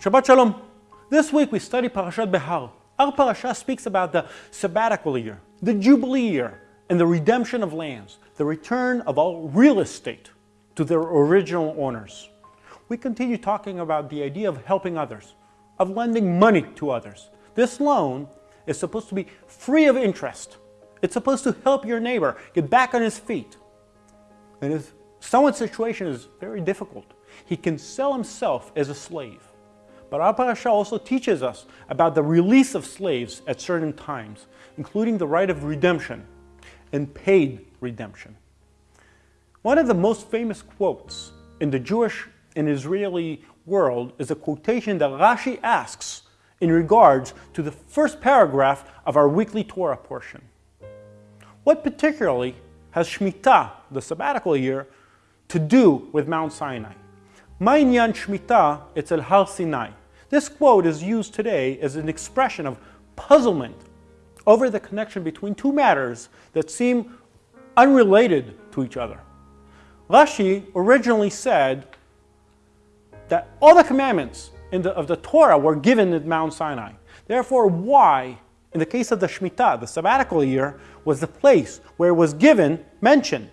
Shabbat Shalom. This week we study Parashat Behar. Our parasha speaks about the sabbatical year, the Jubilee year, and the redemption of lands, the return of all real estate to their original owners. We continue talking about the idea of helping others, of lending money to others. This loan is supposed to be free of interest. It's supposed to help your neighbor get back on his feet. And if someone's situation is very difficult, he can sell himself as a slave. But our parasha also teaches us about the release of slaves at certain times, including the right of redemption and paid redemption. One of the most famous quotes in the Jewish and Israeli world is a quotation that Rashi asks in regards to the first paragraph of our weekly Torah portion. What particularly has Shemitah, the sabbatical year, to do with Mount Sinai? Ma'inyan Shemitah, etzel Har Sinai. This quote is used today as an expression of puzzlement over the connection between two matters that seem unrelated to each other. Rashi originally said that all the commandments the, of the Torah were given at Mount Sinai. Therefore, why, in the case of the Shemitah, the sabbatical year, was the place where it was given mentioned?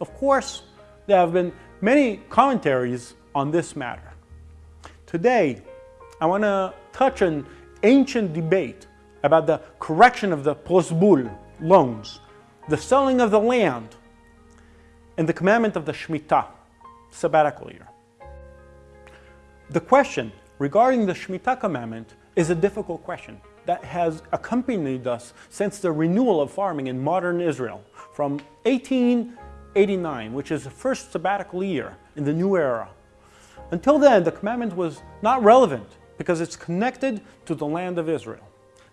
Of course, there have been many commentaries on this matter. Today, I want to touch an ancient debate about the correction of the prosbul loans, the selling of the land, and the commandment of the Shemitah, sabbatical year. The question regarding the Shemitah commandment is a difficult question that has accompanied us since the renewal of farming in modern Israel from 1889, which is the first sabbatical year in the new era. Until then, the commandment was not relevant because it's connected to the land of Israel.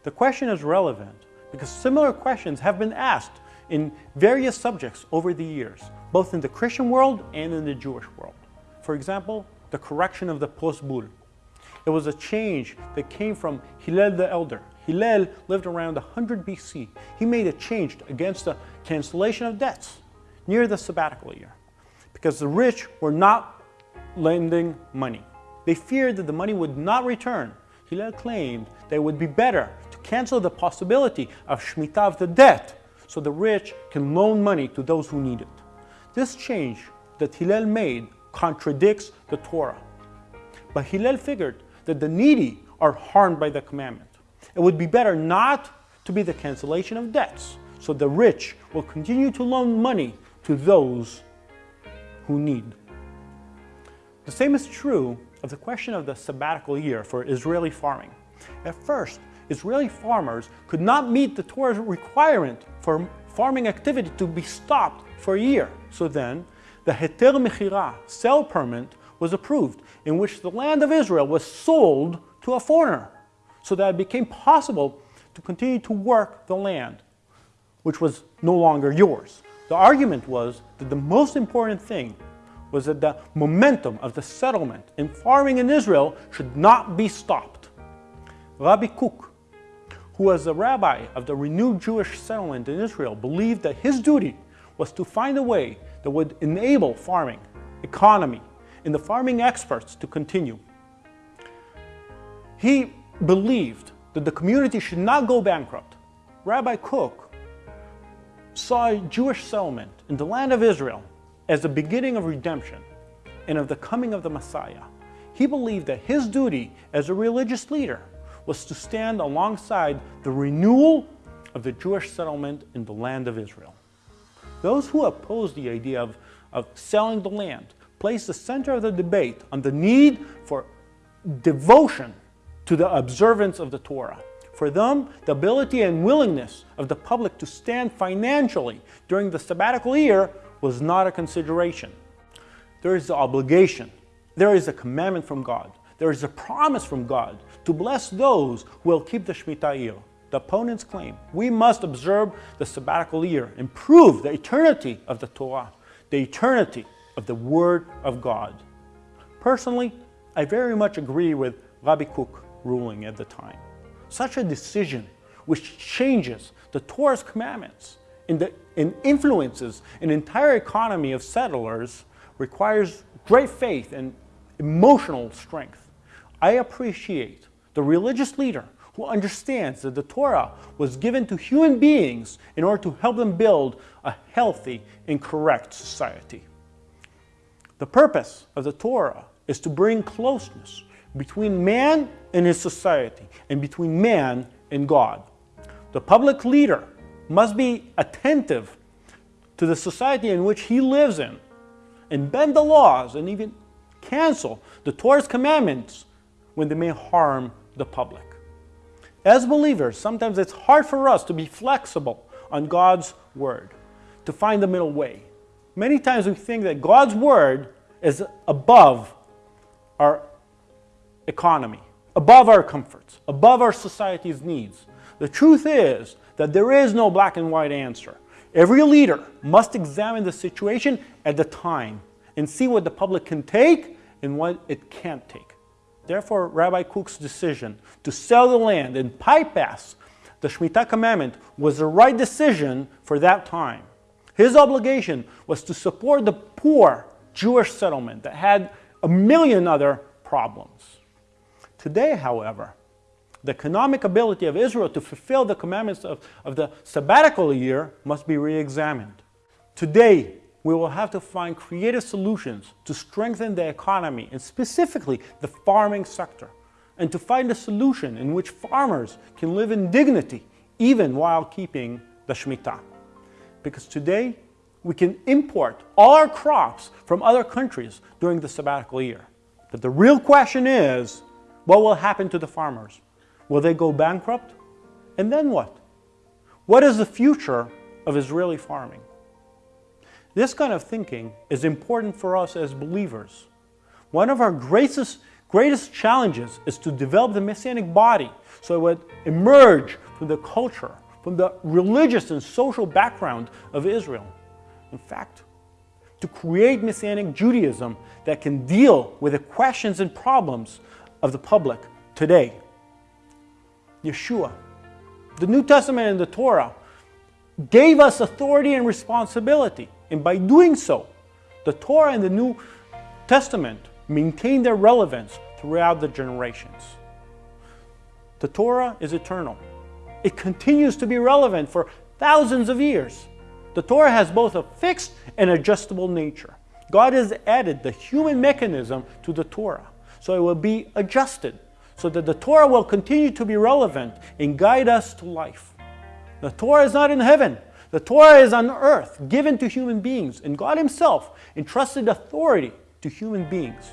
The question is relevant because similar questions have been asked in various subjects over the years, both in the Christian world and in the Jewish world. For example, the correction of the prosbul. It was a change that came from Hillel the Elder. Hillel lived around 100 BC. He made a change against the cancellation of debts near the sabbatical year because the rich were not lending money. They feared that the money would not return. Hillel claimed that it would be better to cancel the possibility of Shemitah of the debt so the rich can loan money to those who need it. This change that Hillel made contradicts the Torah. But Hillel figured that the needy are harmed by the commandment. It would be better not to be the cancellation of debts, so the rich will continue to loan money to those who need. The same is true of the question of the sabbatical year for Israeli farming. At first, Israeli farmers could not meet the Torah's requirement for farming activity to be stopped for a year. So then, the Heter Mechira, sale permit, was approved, in which the land of Israel was sold to a foreigner, so that it became possible to continue to work the land, which was no longer yours. The argument was that the most important thing was that the momentum of the settlement in farming in Israel should not be stopped. Rabbi Kook, who was a rabbi of the renewed Jewish settlement in Israel, believed that his duty was to find a way that would enable farming, economy, and the farming experts to continue. He believed that the community should not go bankrupt. Rabbi Kook saw Jewish settlement in the land of Israel as the beginning of redemption and of the coming of the Messiah. He believed that his duty as a religious leader was to stand alongside the renewal of the Jewish settlement in the land of Israel. Those who opposed the idea of, of selling the land placed the center of the debate on the need for devotion to the observance of the Torah. For them, the ability and willingness of the public to stand financially during the sabbatical year was not a consideration. There is the obligation. There is a commandment from God. There is a promise from God to bless those who will keep the Shemitah year. The opponents claim we must observe the sabbatical year and prove the eternity of the Torah, the eternity of the Word of God. Personally, I very much agree with Rabbi Kook ruling at the time. Such a decision which changes the Torah's commandments and, the, influences an entire economy of settlers requires great faith and emotional strength. I appreciate the religious leader who understands that the Torah was given to human beings in order to help them build a healthy and correct society. The purpose of the Torah is to bring closeness between man and his society and between man and God. The public leader must be attentive to the society in which he lives in and bend the laws and even cancel the Torah's commandments when they may harm the public. As believers, sometimes it's hard for us to be flexible on God's word, to find the middle way. Many times we think that God's word is above our economy, above our comforts, above our society's needs. The truth is that there is no black and white answer. Every leader must examine the situation at the time and see what the public can take and what it can't take. Therefore, Rabbi Kook's decision to sell the land and bypass the Shemitah commandment was the right decision for that time. His obligation was to support the poor Jewish settlement that had a million other problems. Today, however, the economic ability of Israel to fulfill the commandments of, of the sabbatical year must be re-examined. Today, we will have to find creative solutions to strengthen the economy and specifically the farming sector, and to find a solution in which farmers can live in dignity even while keeping the Shemitah. Because today, we can import all our crops from other countries during the sabbatical year. But the real question is, what will happen to the farmers? Will they go bankrupt? And then what? What is the future of Israeli farming? This kind of thinking is important for us as believers. One of our greatest, greatest challenges is to develop the Messianic body so it would emerge from the culture, from the religious and social background of Israel. In fact, to create Messianic Judaism that can deal with the questions and problems of the public today. Yeshua, the New Testament and the Torah gave us authority and responsibility. And by doing so, the Torah and the New Testament maintain their relevance throughout the generations. The Torah is eternal. It continues to be relevant for thousands of years. The Torah has both a fixed and adjustable nature. God has added the human mechanism to the Torah, so it will be adjusted, so that the Torah will continue to be relevant and guide us to life. The Torah is not in heaven, the Torah is on earth, given to human beings, and God Himself entrusted authority to human beings,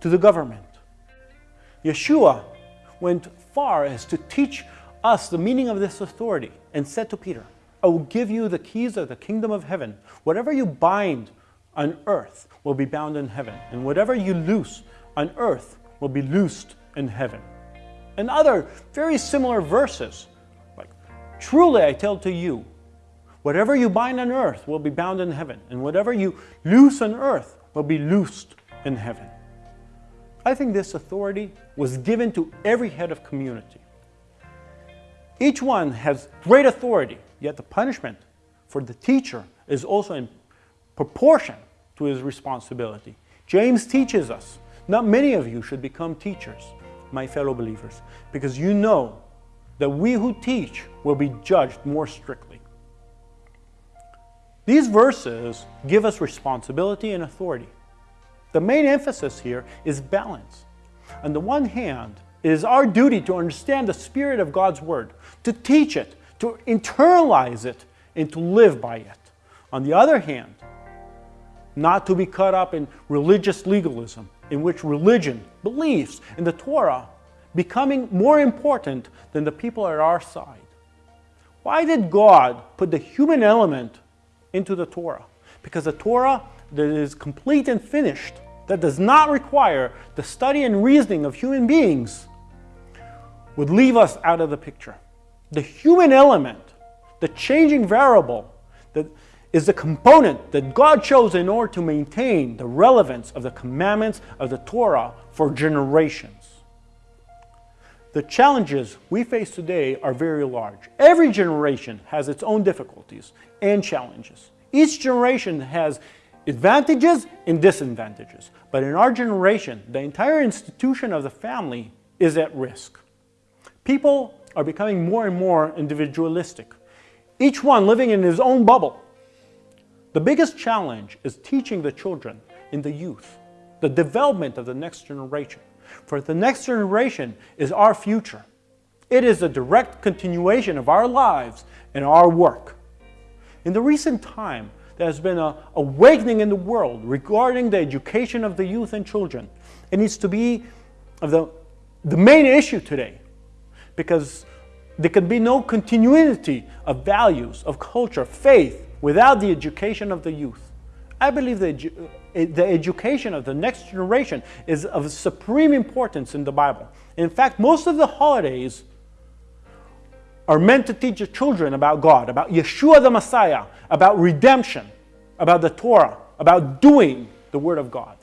to the government. Yeshua went far as to teach us the meaning of this authority and said to Peter, I will give you the keys of the kingdom of heaven. Whatever you bind on earth will be bound in heaven, and whatever you loose on earth will be loosed in heaven. And other very similar verses like, Truly I tell to you, whatever you bind on earth will be bound in heaven, and whatever you loose on earth will be loosed in heaven. I think this authority was given to every head of community. Each one has great authority, yet the punishment for the teacher is also in proportion to his responsibility. James teaches us, not many of you should become teachers, my fellow believers, because you know that we who teach will be judged more strictly. These verses give us responsibility and authority. The main emphasis here is balance. On the one hand, it is our duty to understand the spirit of God's Word, to teach it, to internalize it, and to live by it. On the other hand, not to be caught up in religious legalism, in which religion, beliefs, and the Torah becoming more important than the people at our side. Why did God put the human element into the Torah? Because the Torah that is complete and finished, that does not require the study and reasoning of human beings, would leave us out of the picture. The human element, the changing variable, that is the component that God chose in order to maintain the relevance of the commandments of the Torah for generations. The challenges we face today are very large. Every generation has its own difficulties and challenges. Each generation has advantages and disadvantages. But in our generation, the entire institution of the family is at risk. People are becoming more and more individualistic, each one living in his own bubble. The biggest challenge is teaching the children in the youth, the development of the next generation. For the next generation is our future. It is a direct continuation of our lives and our work. In the recent time, there has been an awakening in the world regarding the education of the youth and children. It needs to be the, the main issue today because there can be no continuity of values, of culture, faith without the education of the youth. I believe that eh, the education of the next generation is of supreme importance in the Bible. In fact, most of the holidays are meant to teach the children about God, about Yeshua the Messiah, about redemption, about the Torah, about doing the Word of God.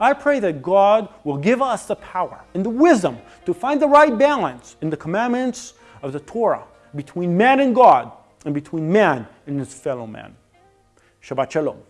I pray that God will give us the power and the wisdom to find the right balance in the commandments of the Torah between man and God and between man and his fellow man. Shabbat Shalom.